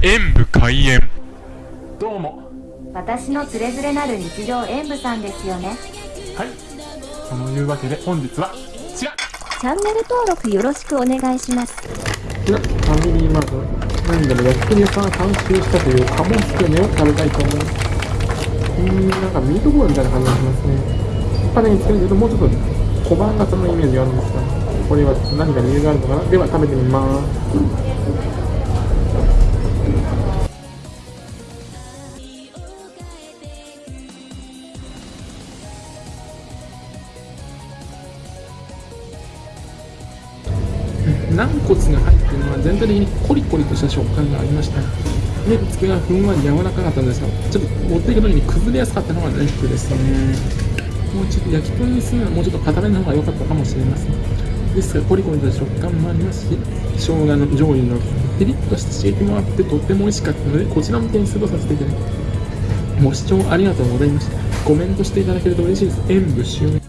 演武開演。どうも。私のつれづれなる日常演舞さんですよね。はい。そのいうわけで本日は違う。チャンネル登録よろしくお願いします。なファミリーマート。なんでも焼き鳥屋さんが監修したという鴨つけ麺を食べたいと思います。うーんなんかミートボールみたいな感じがしますね。やっぱねつけるけどもうちょっと小判型のイメージがあるんですがこれは何か理由があるのかな。では食べてみます軟骨が入っているのは全体的にコリコリとした食感がありました。でつけがふんわり柔らかかったんですがちょっと持っていく時に崩れやすかったのがネックですね。もうちょっと焼き鳥にするのはもうちょっと硬めの方が良かったかもしれません。ですがコリコリとした食感もありますし生姜の醤油のピリッとした刺激もあってとっても美味しかったのでこちらも点数とさせていただきますご視聴ありがとうございました。コメントしていただけると嬉しいです。演武終演